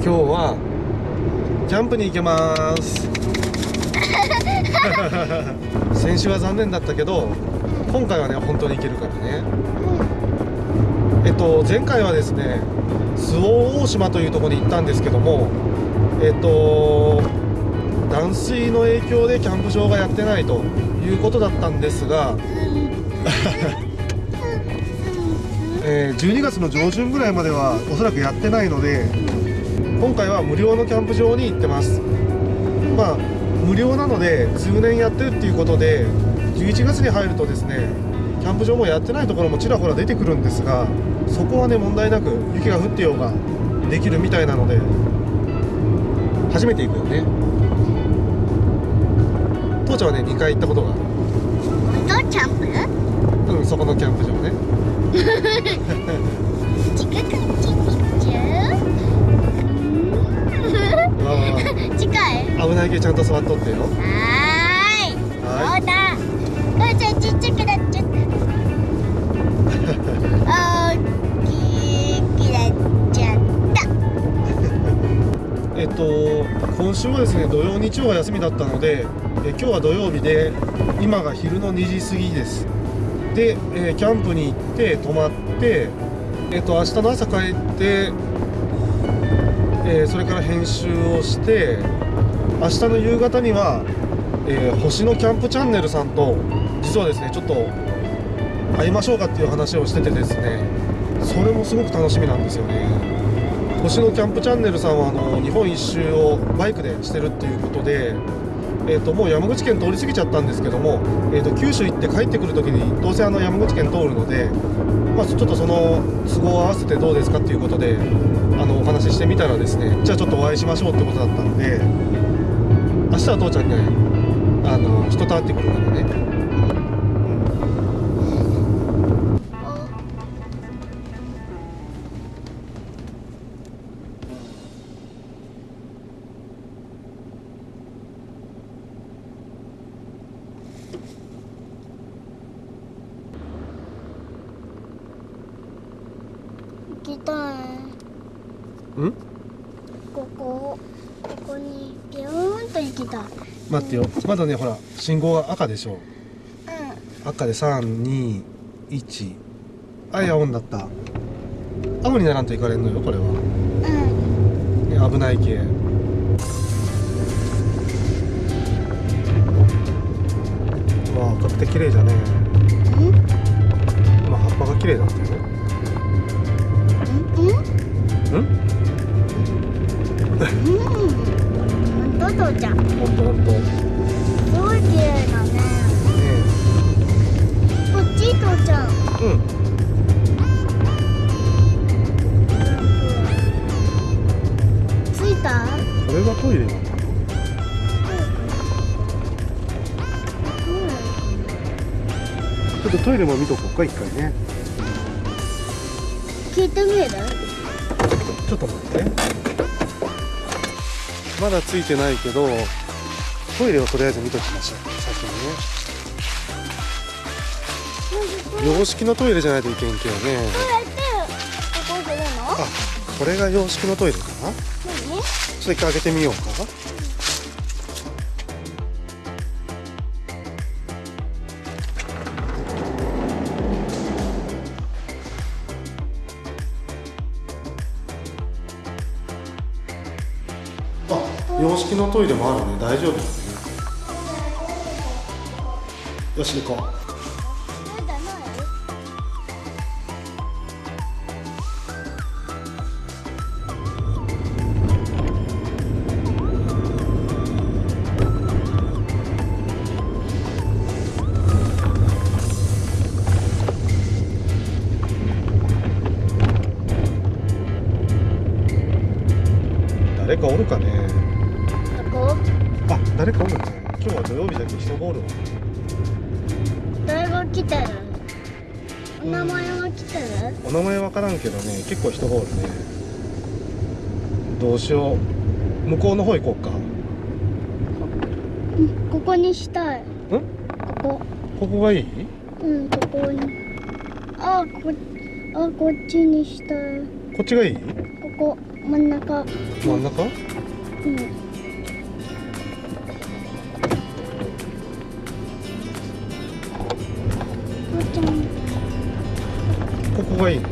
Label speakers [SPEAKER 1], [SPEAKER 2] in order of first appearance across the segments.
[SPEAKER 1] 今日はキャンプに行けます。先週は残念だったけど今回はね本当に行けるからね。えっと前回はですね周防大島というところに行ったんですけどもえっと断水の影響でキャンプ場がやってないということだったんですが えー12月の上旬ぐらいまではおそらくやってないので今回は無料のキャンプ場に行ってます。まあ無料なので通年やってるっていうことで11月に入るとですねキャンプ場もやってないところもちらほら出てくるんですがそこはね問題なく雪が降ってようができるみたいなので初めて行くよね。父ちゃんはね2回行ったことがある。
[SPEAKER 2] 本当キャンプ
[SPEAKER 1] うんそこのキャンプ場ね
[SPEAKER 2] ちゃ
[SPEAKER 1] んと座っとってよ。
[SPEAKER 2] はーい。
[SPEAKER 1] は
[SPEAKER 2] そうだ母ちゃんちっちゃくなっちゃった。大きくなっちゃった
[SPEAKER 1] えっと今週はですね土曜日曜が休みだったのでえ今日は土曜日で今が昼の2時過ぎです。で、えーキャンプに行って泊まってえっと明日の朝帰って、えーそれから編集をして明日の夕方には、えー星のキャンプチャンネルさんと実はですねちょっと会いましょうかっていう話をしててですねそれもすごく楽しみなんですよね。星のキャンプチャンネルさんはあの日本一周をバイクでしてるっていうことで、えー、ともう山口県通り過ぎちゃったんですけども、えー、と九州行って帰ってくる時にどうせあの山口県通るので、まあ、ちょっとその都合を合わせてどうですかっていうことであのお話ししてみたらですねじゃあちょっとお会いしましょうってことだったんで明日は父ちゃんねあの人と会ってくるからね。
[SPEAKER 2] 行きたい。
[SPEAKER 1] うん？
[SPEAKER 2] ここここにビューンと行きたい。
[SPEAKER 1] 待ってよ。まだねほら信号が赤でしょ。
[SPEAKER 2] う
[SPEAKER 1] 赤で321あい青になった。青にならんといかれんのよこれは、
[SPEAKER 2] んうん。
[SPEAKER 1] ね、危ない系。うわ赤くて綺麗じゃねまあ葉っぱが綺麗だったよねトイレも見とこうか一回ね。
[SPEAKER 2] 聞いてみる？
[SPEAKER 1] ちょっと待って。まだついてないけどトイレをとりあえず見ときましょう。先にね。洋式のトイレじゃないといけんけどね。あこれが洋式のトイレかな？ちょ
[SPEAKER 2] 何
[SPEAKER 1] っと一回開けてみようか洋式のトイレもあるね。大丈夫？だねよし行こう。誰かおるかね？けどね結構人がおるね。どうしよう。向こうの方行こうか。
[SPEAKER 2] うんここにしたい。
[SPEAKER 1] ん？
[SPEAKER 2] ここ。
[SPEAKER 1] ここがいい？
[SPEAKER 2] うんここに。あこあこっちにしたい。
[SPEAKER 1] こっちがいい？
[SPEAKER 2] ここう真ん中。
[SPEAKER 1] 真ん中？
[SPEAKER 2] うん。
[SPEAKER 1] ここがいいの？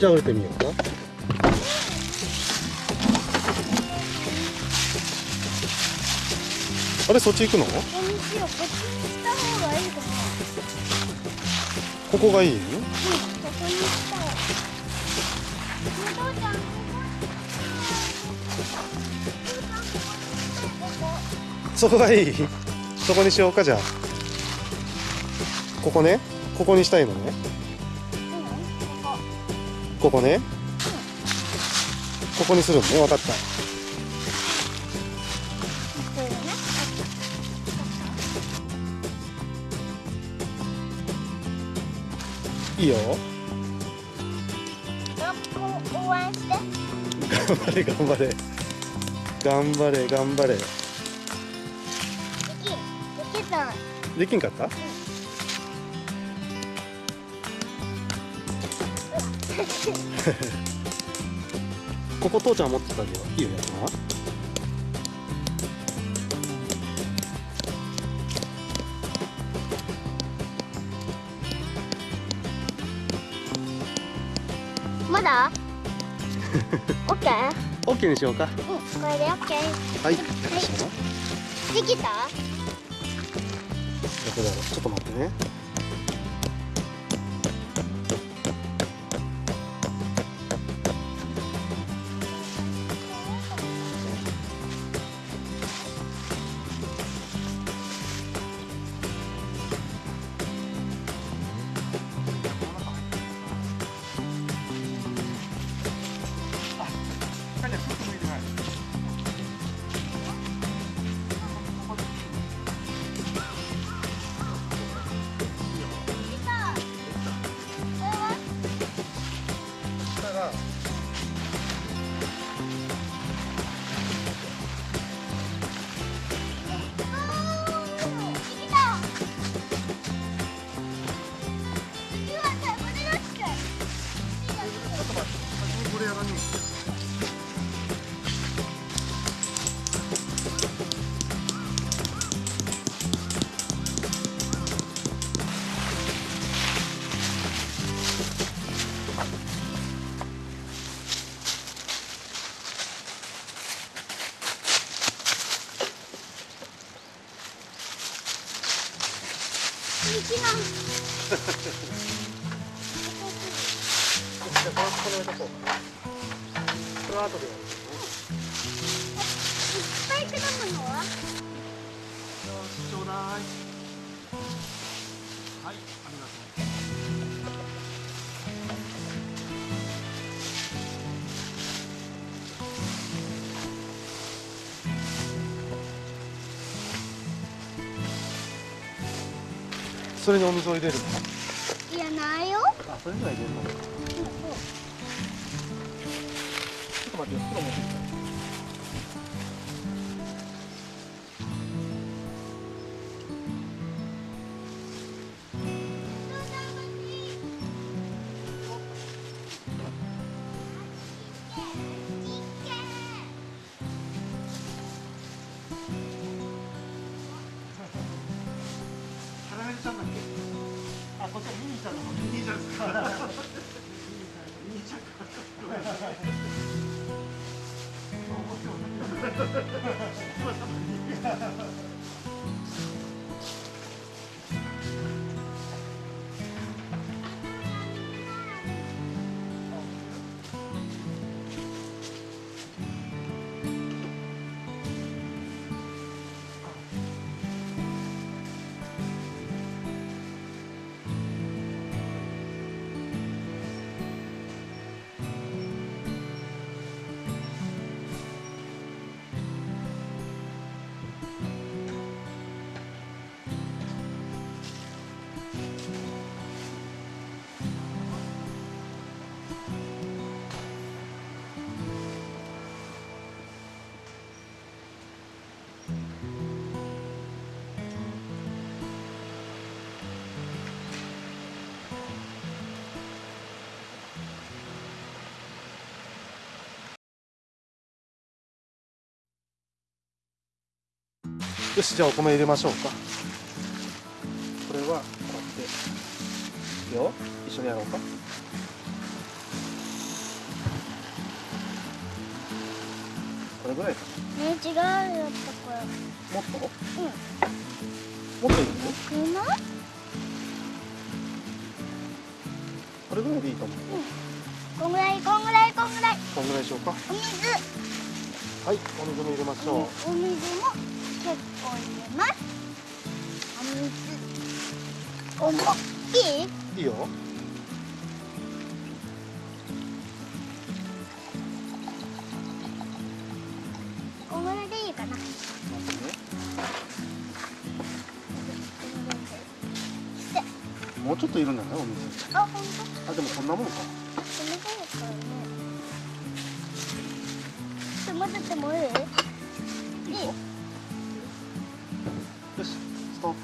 [SPEAKER 1] じゃあ降りてみようか。あれそっち行くの？
[SPEAKER 2] ここにしようこっちにした方がいいかな
[SPEAKER 1] ここがいい
[SPEAKER 2] うん。ここにしたらお父ちゃんここ
[SPEAKER 1] そこがいい？そこにしようかじゃあ。ここね。ここにしたいのね
[SPEAKER 2] ここ
[SPEAKER 1] ね。ここにするのね分かった。いいよ。
[SPEAKER 2] 学校応援して。
[SPEAKER 1] 頑張れ頑張れ。頑張れ頑張れ。
[SPEAKER 2] できできた。
[SPEAKER 1] できんかった？ここ父ちゃん持ってたけどいいよやつな
[SPEAKER 2] まだ？オッケー
[SPEAKER 1] ？OK にしようか。
[SPEAKER 2] うんこれでオッケー。
[SPEAKER 1] はい。
[SPEAKER 2] はいできた？
[SPEAKER 1] どこだろう？ちょっと待ってねはいありがとう。これは
[SPEAKER 2] いっぱい果物は
[SPEAKER 1] ちょうだいはいありがとそれにお水を入れるの？
[SPEAKER 2] いやないよ。
[SPEAKER 1] あそれには入れるの。ちょっと待ってよ袋持ってきた Ha ha ha ha! よしじゃあお米入れましょうか。これはこうやって。いいよ。一緒にやろうか。これぐらいか
[SPEAKER 2] ね違うよったこれ
[SPEAKER 1] なもっと？
[SPEAKER 2] うん。
[SPEAKER 1] もっといいの？
[SPEAKER 2] 少ない
[SPEAKER 1] これぐらいでいいと思う。
[SPEAKER 2] こんぐらいこんぐらいこんぐらい。
[SPEAKER 1] こんぐらいでしょうか。
[SPEAKER 2] お水。
[SPEAKER 1] はいお水も入れましょう、
[SPEAKER 2] お水もお水おもいい
[SPEAKER 1] いいよ。
[SPEAKER 2] こんぐらいでいいかな。
[SPEAKER 1] もうちょっといるんじゃない？お水
[SPEAKER 2] あ、本当？
[SPEAKER 1] あでもこんなもんか。
[SPEAKER 2] 冷たいですからね。ちょっと混ぜてもいい？
[SPEAKER 1] いいよ。よしストップ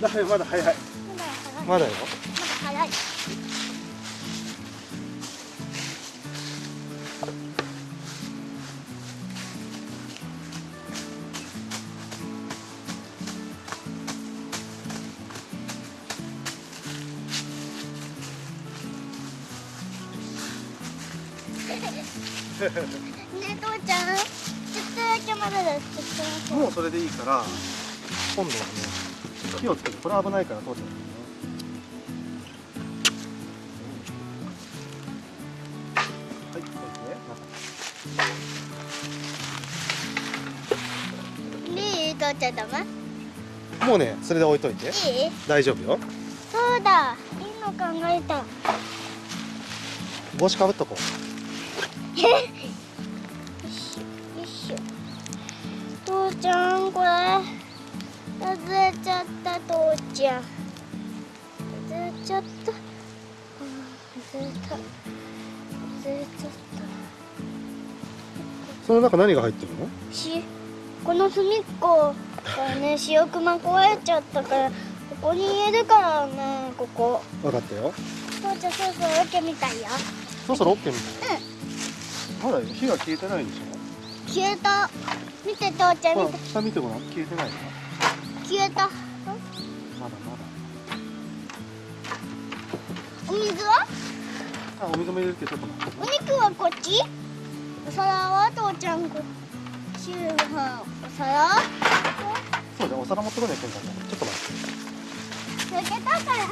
[SPEAKER 1] だめまだ早い
[SPEAKER 2] まだ早い。
[SPEAKER 1] まだよ
[SPEAKER 2] まだ早い。ねえ父ちゃん、ちょっとだけまだです。ちょっとだけ。
[SPEAKER 1] もうそれでいいから今度はね火をつけてこれ危ないから通っちゃうねはいこれね
[SPEAKER 2] いい父ちゃんダメ？
[SPEAKER 1] もうねそれで置いといて
[SPEAKER 2] いい？
[SPEAKER 1] 大丈夫よ
[SPEAKER 2] そうだ。いいの考えた。
[SPEAKER 1] 帽子かぶっとこう
[SPEAKER 2] 父ちゃんこれ外れちゃった父ちゃん。外れちゃった。外れた。外れちゃっ
[SPEAKER 1] その中何が入ってるの？
[SPEAKER 2] たしこの隅っこがね 塩熊壊れちゃったからここに入れるからねここ。
[SPEAKER 1] 分かったよ。
[SPEAKER 2] 父ちゃんそろそろ開けみたいよ。
[SPEAKER 1] そろそろ OK みたい。まだ火が消えてないでしょ？
[SPEAKER 2] 消えた。見て父ちゃん見て。
[SPEAKER 1] 下見てごらん。消えてないな
[SPEAKER 2] 消えた。
[SPEAKER 1] まだま
[SPEAKER 2] お水は？
[SPEAKER 1] だあお水も入れるけどちょっと待って
[SPEAKER 2] お肉はこっち？お皿は父ちゃんこシューハンお皿？
[SPEAKER 1] そうだお皿持ってこないといけんからちょっと待って。
[SPEAKER 2] 焼けたから。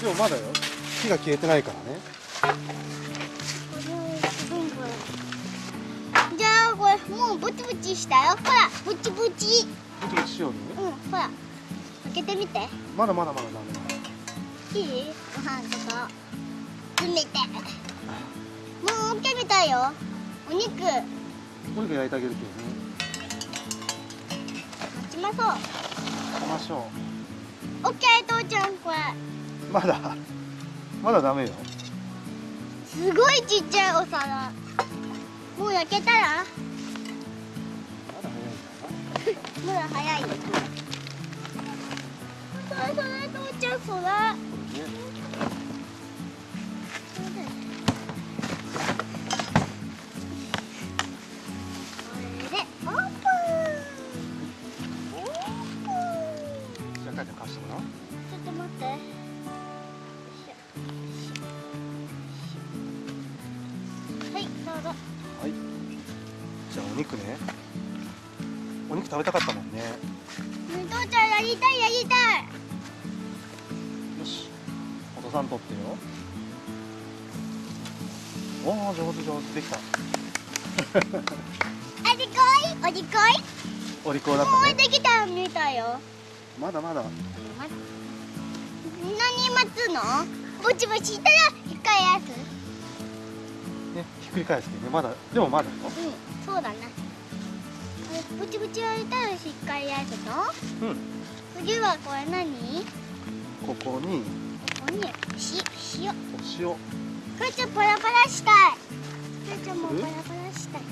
[SPEAKER 1] でもまだよ。火が消えてないからね
[SPEAKER 2] もうブチブチしたよ。ほらブチブチ。
[SPEAKER 1] ブチブチしようね。
[SPEAKER 2] うんほら。開けてみて。
[SPEAKER 1] まだまだまだダメ
[SPEAKER 2] いい？ご飯とか。詰めて。もう OK みたいよ。お肉。待
[SPEAKER 1] お肉焼いてあげるけどね。
[SPEAKER 2] ちまそう。
[SPEAKER 1] 行きましょ
[SPEAKER 2] OK 父ちゃんこれ。
[SPEAKER 1] うまだ。まだダメよ。
[SPEAKER 2] すごいちっちゃいお皿。もう焼けたら？
[SPEAKER 1] まだ早い。んだな
[SPEAKER 2] まだ早いよそれそれ父ちゃんそれ。
[SPEAKER 1] 食べたかったもんね。
[SPEAKER 2] ね父ちゃんやりたいやりたい。
[SPEAKER 1] よしお父さん取ってよ。おお上手上手できた。
[SPEAKER 2] ありこい？おりこい？
[SPEAKER 1] お利口だっ
[SPEAKER 2] もう
[SPEAKER 1] たね
[SPEAKER 2] できたみたいよ。
[SPEAKER 1] まだまだ。
[SPEAKER 2] ま何待つの？ぼちぼちしたら一回やつ
[SPEAKER 1] ねひっくり返してね。まだでもまだよ。
[SPEAKER 2] うんそうだねあれぼちぼちやりたらしっかりやつの？
[SPEAKER 1] うん。
[SPEAKER 2] 次はこれ何？
[SPEAKER 1] ここに。
[SPEAKER 2] ここに。し塩
[SPEAKER 1] お。塩
[SPEAKER 2] これちょっとパラパラしたい。父ちゃんもバラバラしたい